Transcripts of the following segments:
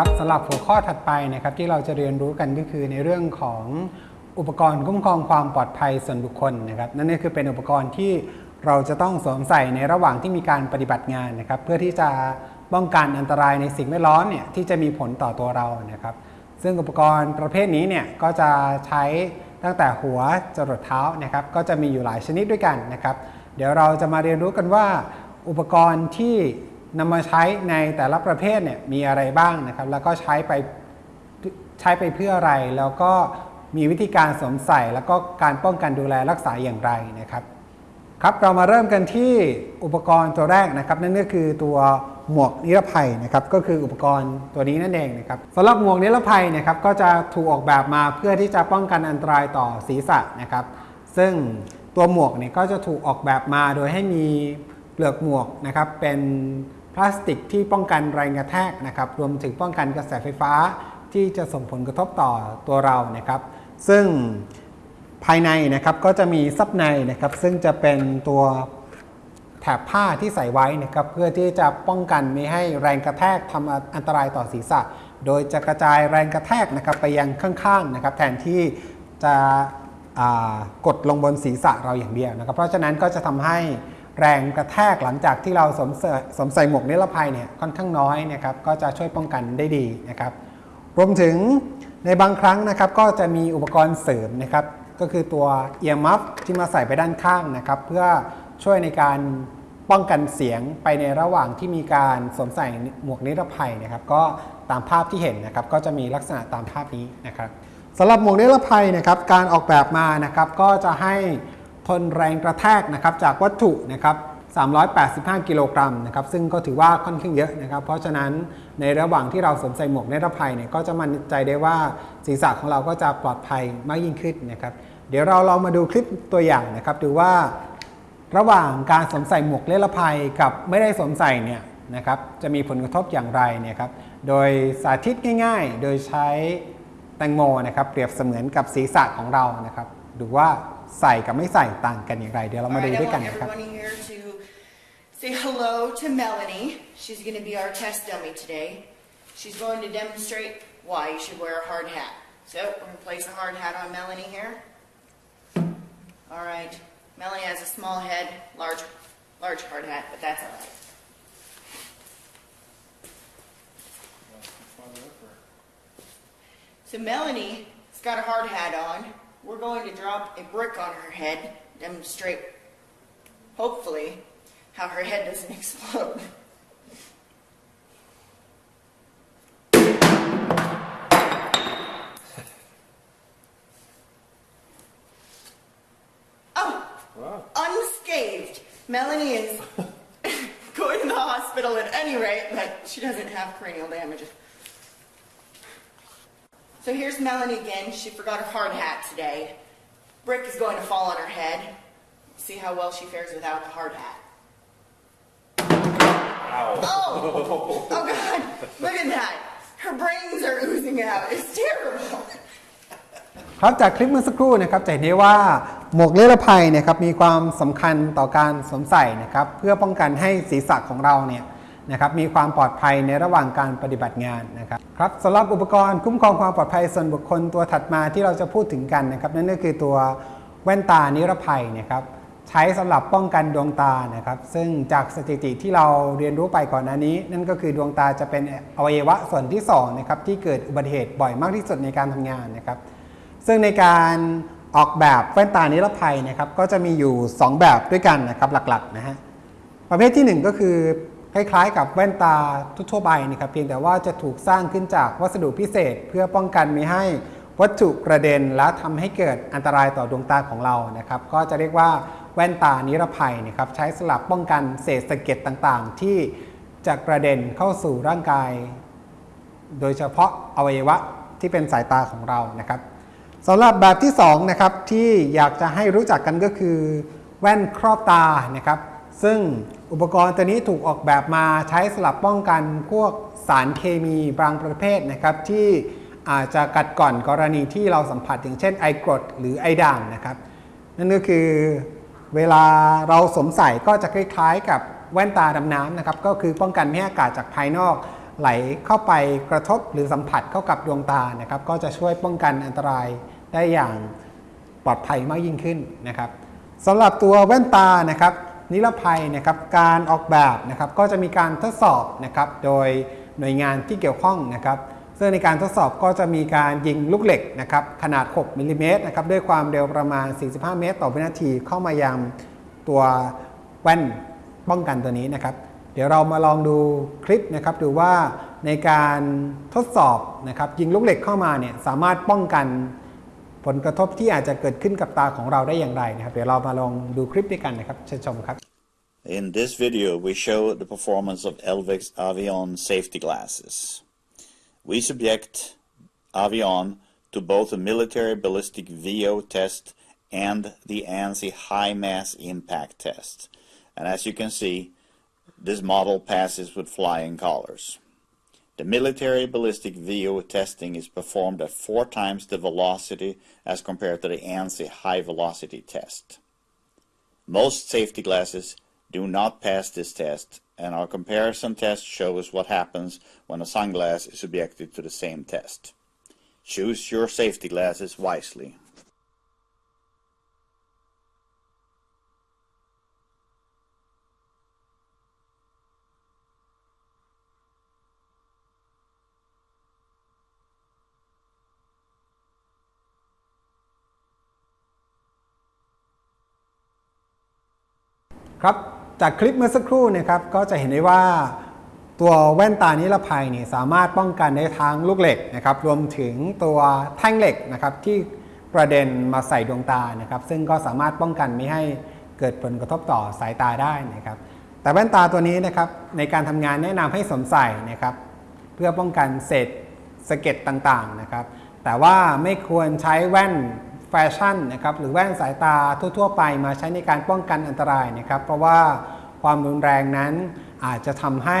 ครับสำหรับหัวข้อถัดไปนะครับที่เราจะเรียนรู้กันก็คือในเรื่องของอุปกรณ์คุ้มครองความปลอดภัยส่วนบุคคลนะครับนั่นก็คือเป็นอุปกรณ์ที่เราจะต้องสวมใส่ในระหว่างที่มีการปฏิบัติงานนะครับเพื่อที่จะป้องกันอันตรายในสิ่งแวดล้อมเนี่ยที่จะมีผลต่อตัวเรานะครับ ซึ่งอุปกรณ์ประเภทนี้เนี่ยก็จะใช้ตั้งแต่หัวจรดเท้านะครับก็จะมีอยู่หลายชนิดด้วยกันนะครับ เดี๋ยวเราจะมาเรียนรู้กันว่า อุปกรณ์ที่ นำมาใช้ในแต่ละประเภทเนี่ยมีอะไรบ้างนะครับ แล้วก็ใช้ไปใช้ไปเพื่ออะไร แล้วก็มีวิธีการสวมใส่ แล้วก็การป้องกันดูแลรักษาอย่างไรนะครับ ครับเรามาเริ่มกันที่อุปกรณ์ตัวแรกนะครับ นั่นก็คือตัวหมวกนิรภัยนะครับ ก็คืออุปกรณ์ตัวนี้นั่นเองนะครับสำหรับหมวกนิรภัยนะครับก็จะถูกออกแบบมาเพื่อที่จะป้องกันอันตรายต่อศีรษะนะครับ ซึ่งตัวหมวกเนี่ยก็จะถูกออกแบบมาโดยให้มีเปลือกหมวกนะครับเป็น พลาสติกที่ป้องกันแรงกระแทกนะครับรวมถึงป้องกันกระแสไฟฟ้าที่จะส่งผลกระทบต่อตัวเรานะครับซึ่งภายในนะครับก็จะมีซับในนะครับซึ่งจะเป็นตัวแถบผ้าที่ใส่ไว้นะครับเพื่อที่จะป้องกันไม่ให้แรงกระแทกทำอันตรายต่อศีรษะ โดยจะกระจายแรงกระแทกนะครับไปยังข้างๆนะครับแทนที่จะกดลงบนศีรษะเราอย่างเดียวนะครับเพราะฉะนั้นก็จะทำให้ แรงกระแทกหลังจากที่เราสวมใส่สวมใส่หมวกนิรภัยเนี่ยค่อนข้างน้อยนะครับก็จะช่วยป้องกันได้ดีนะครับ รวมถึงในบางครั้งนะครับก็จะมีอุปกรณ์เสริมนะครับ ก็คือตัว ear muff ที่มาใส่ไปด้านข้างนะครับ เพื่อช่วยในการป้องกันเสียงไปในระหว่างที่มีการสวมใส่หมวกนิรภัยนะครับ ก็ตามภาพที่เห็นนะครับ ก็จะมีลักษณะตามภาพนี้นะครับสำหรับหมวกนิรภัยนะครับ การออกแบบมานะครับก็จะให้ ทนแรงกระแทกนะครับจากวัตถุนะครับ385 กิโลกรัมนะครับซึ่งก็ถือว่าค่อนข้างเยอะนะครับ เพราะฉะนั้นในระหว่างที่เราสวมใส่หมวกนิรภัยเนี่ยก็จะมั่นใจได้ว่าศีรษะของเราก็จะปลอดภัยมากยิ่งขึ้นนะครับ เดี๋ยวเราลองมาดูคลิปตัวอย่างนะครับ ดูว่าระหว่างการสวมใส่หมวกนิรภัยกับไม่ได้สวมใส่เนี่ยนะครับจะมีผลกระทบอย่างไรเนี่ยครับโดยสาธิตง่าย ๆ โดยใช้แตงโมนะครับเปรียบเสมือนกับศีรษะของเรานะครับ ดูว่า ใส่กับไม่ใส่ต่างกันอย่างไร เดี๋ยวเรามาดู Alright, ด้วย I กัน want นะครับ everyone here to say hello to Melanie. She's going to be our test dummy today. She's going to demonstrate why you should wear a hard hat. So we're going to place a hard hat on Melanie here. All right. Melanie has a small head, large, large hard hat, but that's all right. So Melanie's got a hard hat on. We're going to drop a brick on her head, demonstrate, hopefully, how her head doesn't explode. Oh, unscathed. Melanie is going to the hospital at any rate, but she doesn't have cranial damage. So here's Melanie again. She forgot her hard hat today. Brick is going to fall on her head. See how well she fares without the hard hat. Oh! Oh God! Look at that! Her brains are oozing out. It's terrible. ครับจากคลิปเมื่อสักครู่นะครับจะเห็นได้ว่าหมวกนิรภัยเนะครับมีความสำคัญต่อการสวมใส่นะครับเพื่อป้องกันให้ศีรษะของเราเนี่ยนะครับมีความปลอดภัยในระหว่างการปฏิบัติงานนะครับ ครับสำหรับอุปกรณ์คุ้มครองความปลอดภัยส่วนบุคคลตัวถัดมาที่เราจะพูดถึงกันนะครับ นั่นก็คือตัวแว่นตานิรภัยนะครับใช้สำหรับป้องกันดวงตานะครับ ซึ่งจากสถิติที่เราเรียนรู้ไปก่อนหน้านี้ นั่นก็คือดวงตาจะเป็นอวัยวะส่วนที่สองนะครับที่เกิดอุบัติเหตุบ่อยมากที่สุดในการทำงานนะครับ ซึ่งในการออกแบบแว่นตานิรภัยนะครับ ก็จะมีอยู่ 2 แบบด้วยกันนะครับหลักๆนะฮะประเภทที่ 1 ก็คือ คล้ายๆ กับแว่นตาทั่วไปนะครับเพียงแต่ว่าจะถูกสร้างขึ้นจากวัสดุพิเศษ เพื่อป้องกันไม่ให้วัตถุกระเด็นและทำให้เกิดอันตรายต่อดวงตาของเรานะครับ ก็จะเรียกว่าแว่นตานิรภัยนะครับใช้สลับป้องกันเศษสะเก็ดต่างๆ ที่จะกระเด็นเข้าสู่ร่างกาย โดยเฉพาะอวัยวะที่เป็นสายตาของเรานะครับสำหรับแบบที่2นะครับที่อยากจะให้รู้จักกันก็คือ แว่นครอบตานะครับ ซึ่งอุปกรณ์ตัวนี้ถูกออกแบบมาใช้สลับป้องกันพวกสารเคมีบางประเภทนะครับ ที่อาจจะกัดก่อนกรณีที่เราสัมผัสอย่างเช่นไอกรดหรือไอด่างนะครับ นั่นก็คือเวลาเราสวมใส่ก็จะคล้ายๆกับแว่นตาดำน้ำนะครับ ก็คือป้องกันไม่ให้อากาศจากภายนอก ไหลเข้าไปกระทบหรือสัมผัสเข้ากับดวงตานะครับ ก็จะช่วยป้องกันอันตรายได้อย่างปลอดภัยมากยิ่งขึ้นนะครับสำหรับตัวแว่นตานะครับ นิรภัยนะครับการออกแบบนะครับก็จะมีการทดสอบนะครับโดยหน่วยงานที่เกี่ยวข้องนะครับซึ่งในการทดสอบก็จะมีการยิงลูกเหล็กนะครับขนาด 6มิลลิเมตรนะครับด้วยความเร็วประมาณ 45 เมตร ต่อวินาทีเข้ามายังตัวแว่นป้องกันตัวนี้นะครับ เดี๋ยวเรามาลองดูคลิปนะครับดูว่าในการทดสอบนะครับยิงลูกเหล็กเข้ามาเนี่ยสามารถป้องกัน ผลกระทบที่อาจจะเกิดขึ้นกับตาของเราได้อย่างไรนะครับ เดี๋ยวเรามาลองดูคลิปด้วยกันนะครับเชิญชมครับ In this video, we show the performance of Elvix Avion safety glasses. We subject Avion to both a military ballistic VO test and the ANSI high mass impact test. And as you can see, this model passes with flying colors. The military ballistic VO testing is performed at four times the velocity as compared to the ANSI high velocity test. Most safety glasses do not pass this test, and our comparison test shows what happens when a sunglass is subjected to the same test. Choose your safety glasses wisely. ครับจากคลิปเมื่อสักครู่นะครับก็จะเห็นได้ว่าตัวแว่นตานิรภัยนี่สามารถป้องกันได้ทั้งลูกเหล็กนะครับรวมถึงตัวแท่งเหล็กนะครับที่กระเด็นมาใส่ดวงตานะครับ ซึ่งก็สามารถป้องกันไม่ให้เกิดผลกระทบต่อสายตาได้นะครับ แต่แว่นตาตัวนี้นะครับในการทำงานแนะนำให้สวมใส่นะครับ เพื่อป้องกันเศษสะเก็ดต่างๆนะครับ แต่ว่าไม่ควรใช้แว่น แฟชั่นนะครับหรือแว่นสายตาทั่ว ๆ ไปมาใช้ในการป้องกันอันตรายนะครับ เพราะว่าความรุนแรงนั้นอาจจะทำให้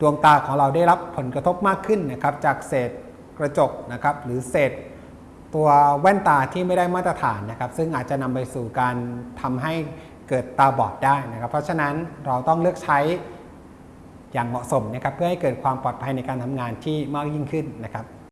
ดวงตาของเราได้รับผลกระทบมากขึ้นนะครับจากเศษกระจกนะครับหรือเศษตัวแว่นตาที่ไม่ได้มาตรฐานนะครับ ซึ่งอาจจะนำไปสู่การทำให้เกิดตาบอดได้นะครับ เพราะฉะนั้นเราต้องเลือกใช้อย่างเหมาะสมนะครับเพื่อให้เกิดความปลอดภัยในการทำงานที่มากยิ่งขึ้นนะครับ